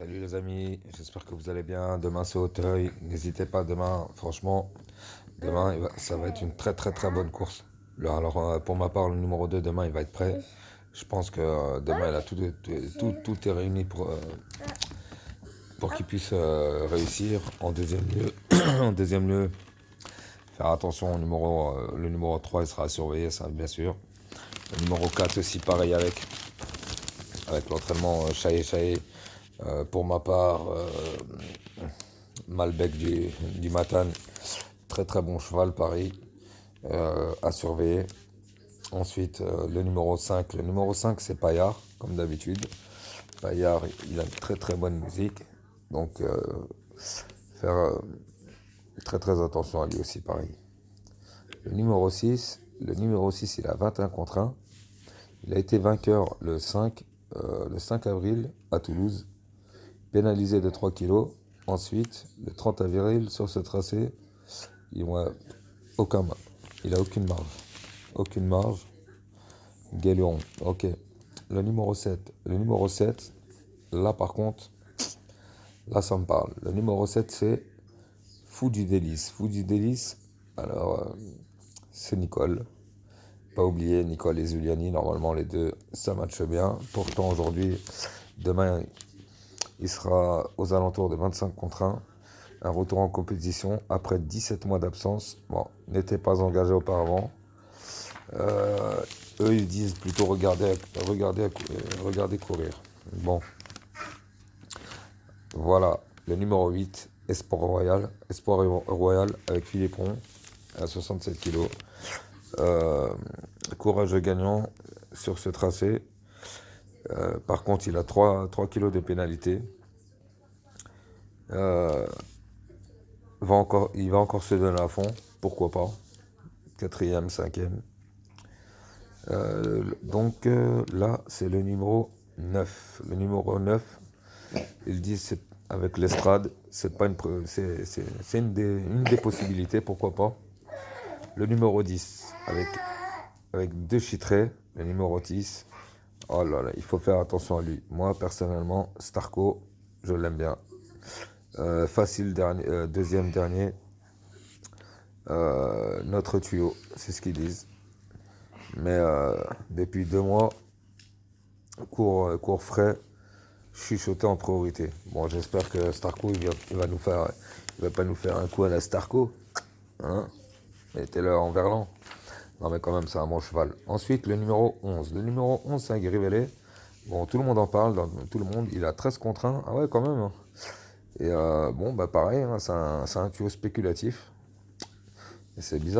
Salut les amis, j'espère que vous allez bien. Demain c'est Auteuil. N'hésitez pas demain, franchement, demain ça va être une très très très bonne course. Alors euh, pour ma part, le numéro 2 demain il va être prêt. Je pense que euh, demain tout, est réuni pour, euh, pour qu'il puisse réussir. En deuxième lieu, en deuxième lieu, faire attention au numéro, le numéro 3 il sera à surveiller, ça bien sûr. Le numéro 4 aussi pareil avec, avec l'entraînement chaillé chaillé. Euh, pour ma part, euh, Malbec du, du Matane, très très bon cheval, pareil, euh, à surveiller. Ensuite, le numéro 5. Le numéro 5, c'est Payard, comme d'habitude. Payard, il a une très très bonne musique. Donc, faire très très attention à lui aussi, pareil. Le numéro 6, le numéro 6, il a 21 contre 1. Il a été vainqueur le 5, le 5 avril à Toulouse pénalisé de 3 kg. Ensuite, le 30 avril, sur ce tracé, il n'a aucun, il a aucune marge. Aucune marge. Galion, ok. Le numéro 7. Le numéro 7, là par contre, là ça me parle. Le numéro 7, c'est Fou du délice. Fou du délice, alors, euh, c'est Nicole. Pas oublier Nicole et Zuliani, normalement les deux, ça matche bien. Pourtant aujourd'hui, demain, il sera aux alentours de 25 contre 1. Un retour en compétition après 17 mois d'absence. Bon, n'était pas engagé auparavant. Euh, eux, ils disent plutôt regarder, regarder, regarder courir. Bon. Voilà, le numéro 8, Espoir Royal. Espoir Royal avec Philippon à 67 kg. Euh, courage gagnant sur ce tracé. Euh, par contre, il a 3, 3 kg de pénalité. Euh, il va encore se donner à fond, pourquoi pas? Quatrième, cinquième. Euh, donc là, c'est le numéro 9. Le numéro 9, ils disent avec l'estrade, c'est une des, possibilités, pourquoi pas. Le numéro 10, avec, avec deux chitrés, le numéro 10, Oh là là, il faut faire attention à lui. Moi, personnellement, Starco, je l'aime bien. Euh, facile, dernier, euh, deuxième dernier. Euh, notre tuyau, c'est ce qu'ils disent. Mais depuis deux mois, cours, cours frais, chuchoté en priorité. Bon, j'espère que Starco, il va, nous faire, va pas nous faire un coup à la Starco. Hein Mettez-le en verlan. Non, mais quand même, c'est un bon cheval. Ensuite, le numéro 11. Le numéro 11, c'est un Grivelet. Bon, tout le monde en parle, tout le monde. Il a 13 contre 1. Ah ouais, quand même. Hein. Et euh, bon, bah pareil, hein, c'est un, un tuyau spéculatif. Et c'est bizarre.